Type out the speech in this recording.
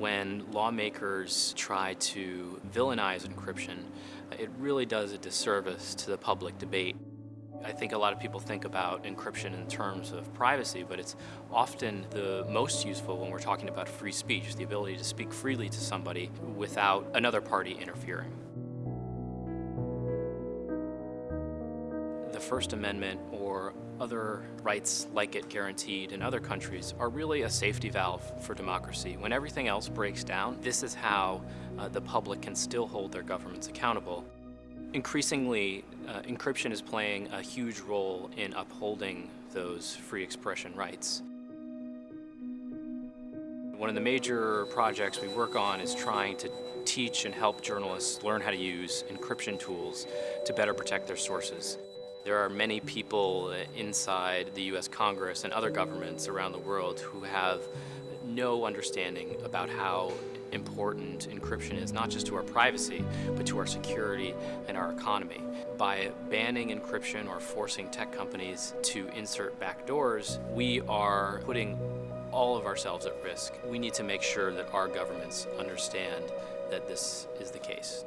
when lawmakers try to villainize encryption, it really does a disservice to the public debate. I think a lot of people think about encryption in terms of privacy, but it's often the most useful when we're talking about free speech, the ability to speak freely to somebody without another party interfering. The First Amendment or other rights like it guaranteed in other countries are really a safety valve for democracy. When everything else breaks down, this is how uh, the public can still hold their governments accountable. Increasingly, uh, encryption is playing a huge role in upholding those free expression rights. One of the major projects we work on is trying to teach and help journalists learn how to use encryption tools to better protect their sources. There are many people inside the US Congress and other governments around the world who have no understanding about how important encryption is, not just to our privacy, but to our security and our economy. By banning encryption or forcing tech companies to insert backdoors, we are putting all of ourselves at risk. We need to make sure that our governments understand that this is the case.